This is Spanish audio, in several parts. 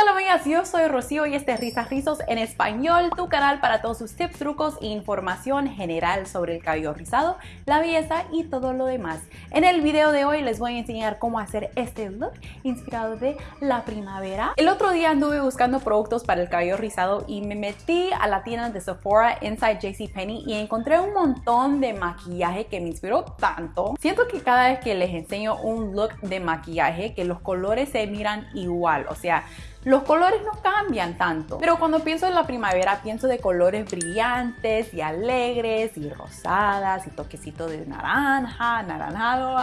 tal amigas? Yo soy Rocío y este es Risas Rizos en Español, tu canal para todos sus tips, trucos e información general sobre el cabello rizado, la belleza y todo lo demás. En el video de hoy les voy a enseñar cómo hacer este look inspirado de la primavera. El otro día anduve buscando productos para el cabello rizado y me metí a la tienda de Sephora Inside JCPenney y encontré un montón de maquillaje que me inspiró tanto. Siento que cada vez que les enseño un look de maquillaje que los colores se miran igual, o sea, los colores no cambian tanto, pero cuando pienso en la primavera pienso de colores brillantes y alegres y rosadas y toquecito de naranja, naranjado,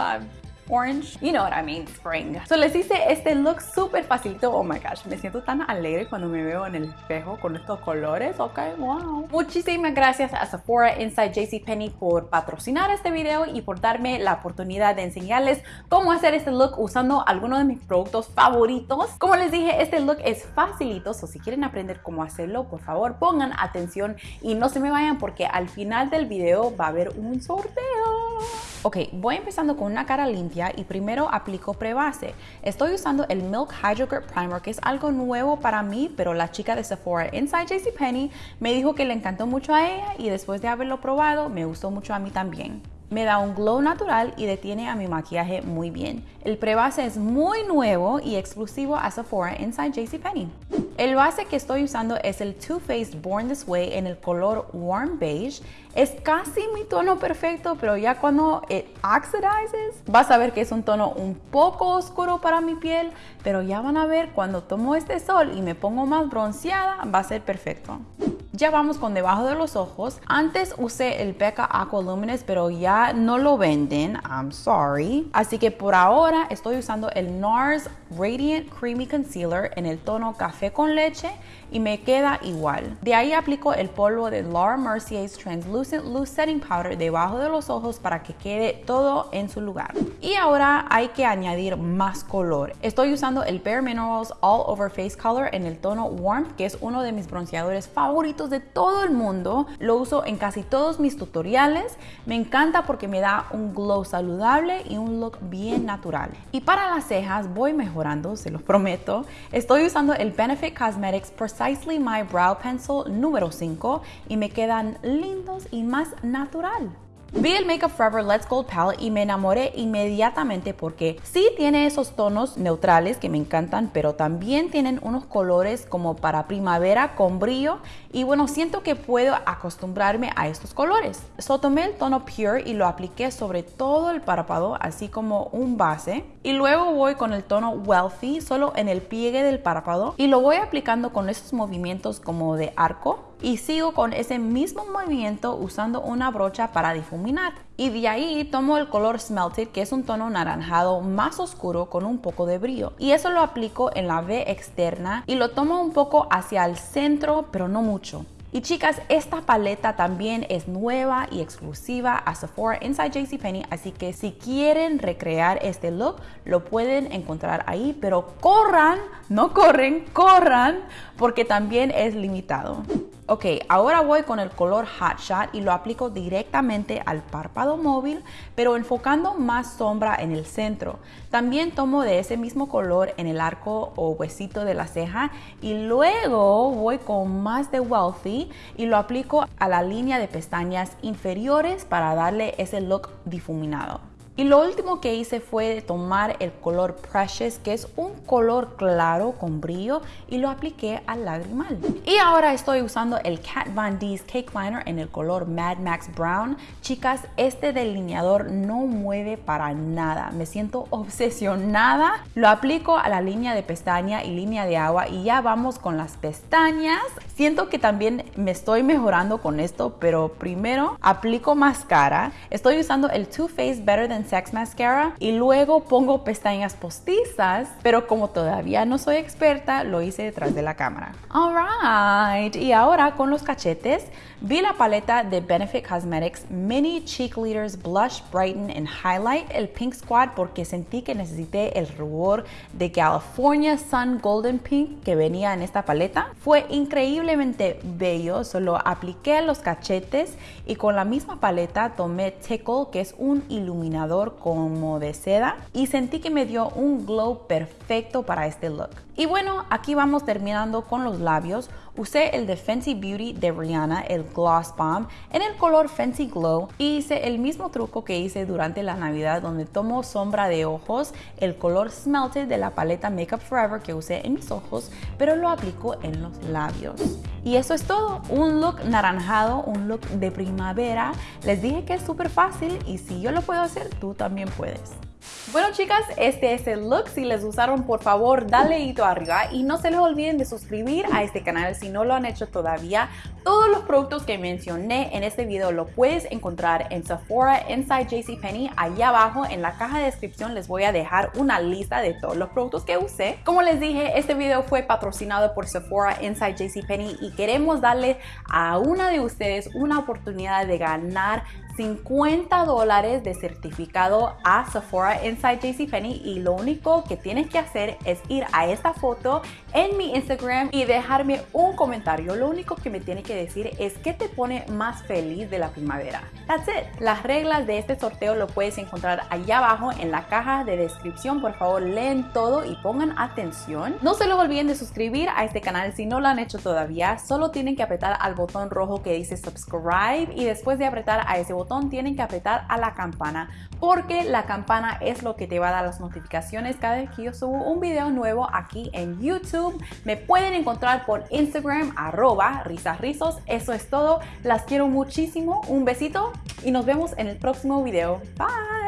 orange. You know what I mean, spring. So les hice este look súper facilito. Oh my gosh, me siento tan alegre cuando me veo en el espejo con estos colores. Ok, wow. Muchísimas gracias a Sephora Inside JCPenney por patrocinar este video y por darme la oportunidad de enseñarles cómo hacer este look usando algunos de mis productos favoritos. Como les dije, este look es facilito, so si quieren aprender cómo hacerlo, por favor pongan atención y no se me vayan porque al final del video va a haber un sorteo. Ok, voy empezando con una cara limpia y primero aplico prebase. Estoy usando el Milk Hydro Grip Primer, que es algo nuevo para mí, pero la chica de Sephora Inside JCPenney me dijo que le encantó mucho a ella y después de haberlo probado, me gustó mucho a mí también. Me da un glow natural y detiene a mi maquillaje muy bien. El prebase es muy nuevo y exclusivo a Sephora Inside JCPenney. El base que estoy usando es el Too Faced Born This Way en el color Warm Beige. Es casi mi tono perfecto, pero ya cuando it oxidizes, vas a ver que es un tono un poco oscuro para mi piel, pero ya van a ver cuando tomo este sol y me pongo más bronceada, va a ser perfecto. Ya vamos con debajo de los ojos. Antes usé el Becca Aqua Luminous, pero ya no lo venden. I'm sorry. Así que por ahora estoy usando el NARS Radiant Creamy Concealer en el tono café con leche y me queda igual. De ahí aplico el polvo de Laura Mercier's Translucent Loose Setting Powder debajo de los ojos para que quede todo en su lugar. Y ahora hay que añadir más color. Estoy usando el Bare Minerals All Over Face Color en el tono Warmth, que es uno de mis bronceadores favoritos de todo el mundo. Lo uso en casi todos mis tutoriales. Me encanta porque me da un glow saludable y un look bien natural. Y para las cejas voy mejorando, se los prometo. Estoy usando el Benefit Cosmetics Precisely My Brow Pencil número 5 y me quedan lindos y más natural. Vi el Makeup Forever Let's Gold Palette y me enamoré inmediatamente porque sí tiene esos tonos neutrales que me encantan, pero también tienen unos colores como para primavera con brillo y bueno, siento que puedo acostumbrarme a estos colores. So tomé el tono Pure y lo apliqué sobre todo el párpado, así como un base. Y luego voy con el tono Wealthy solo en el pliegue del párpado y lo voy aplicando con esos movimientos como de arco y sigo con ese mismo movimiento usando una brocha para difuminar. Y de ahí tomo el color Smelted, que es un tono naranjado más oscuro con un poco de brillo. Y eso lo aplico en la V externa y lo tomo un poco hacia el centro, pero no mucho. Y chicas, esta paleta también es nueva y exclusiva a Sephora Inside JCPenney, así que si quieren recrear este look, lo pueden encontrar ahí, pero corran, no corren, corran, porque también es limitado. Ok, ahora voy con el color Hot Shot y lo aplico directamente al párpado móvil, pero enfocando más sombra en el centro. También tomo de ese mismo color en el arco o huesito de la ceja y luego voy con más de Wealthy y lo aplico a la línea de pestañas inferiores para darle ese look difuminado. Y lo último que hice fue tomar el color Precious, que es un color claro con brillo, y lo apliqué al lagrimal. Y ahora estoy usando el Kat Von D's Cake Liner en el color Mad Max Brown. Chicas, este delineador no mueve para nada. Me siento obsesionada. Lo aplico a la línea de pestaña y línea de agua y ya vamos con las pestañas. Siento que también me estoy mejorando con esto, pero primero aplico máscara. Estoy usando el Too Faced Better Than Sex Mascara y luego pongo pestañas postizas, pero como todavía no soy experta, lo hice detrás de la cámara. Alright, y ahora con los cachetes, vi la paleta de Benefit Cosmetics Mini Cheek Leaders Blush Brighten and Highlight, el Pink Squad, porque sentí que necesité el rubor de California Sun Golden Pink que venía en esta paleta. Fue increíblemente bello, solo apliqué los cachetes y con la misma paleta tomé Tickle, que es un iluminador como de seda y sentí que me dio un glow perfecto para este look. Y bueno, aquí vamos terminando con los labios. Usé el de Fenty Beauty de Rihanna, el Gloss Bomb, en el color Fenty Glow y hice el mismo truco que hice durante la Navidad donde tomo sombra de ojos, el color Smelted de la paleta Makeup Forever que usé en mis ojos, pero lo aplico en los labios. Y eso es todo, un look naranjado, un look de primavera. Les dije que es súper fácil y si yo lo puedo hacer, tú también puedes. Bueno chicas, este es el look. Si les gustaron, por favor, dale hito arriba y no se les olviden de suscribir a este canal si no lo han hecho todavía. Todos los productos que mencioné en este video lo puedes encontrar en Sephora Inside JCPenney. Allá abajo en la caja de descripción les voy a dejar una lista de todos los productos que usé. Como les dije, este video fue patrocinado por Sephora Inside JCPenney y queremos darle a una de ustedes una oportunidad de ganar 50 dólares de certificado a Sephora Inside JCPenney y lo único que tienes que hacer es ir a esta foto en mi Instagram y dejarme un comentario. Lo único que me tienes que decir es qué te pone más feliz de la primavera. That's it. Las reglas de este sorteo lo puedes encontrar allá abajo en la caja de descripción. Por favor, leen todo y pongan atención. No se lo olviden de suscribir a este canal si no lo han hecho todavía. Solo tienen que apretar al botón rojo que dice subscribe y después de apretar a ese tienen que apretar a la campana porque la campana es lo que te va a dar las notificaciones cada vez que yo subo un video nuevo aquí en YouTube. Me pueden encontrar por Instagram arroba risasrizos. Eso es todo. Las quiero muchísimo. Un besito y nos vemos en el próximo video. Bye.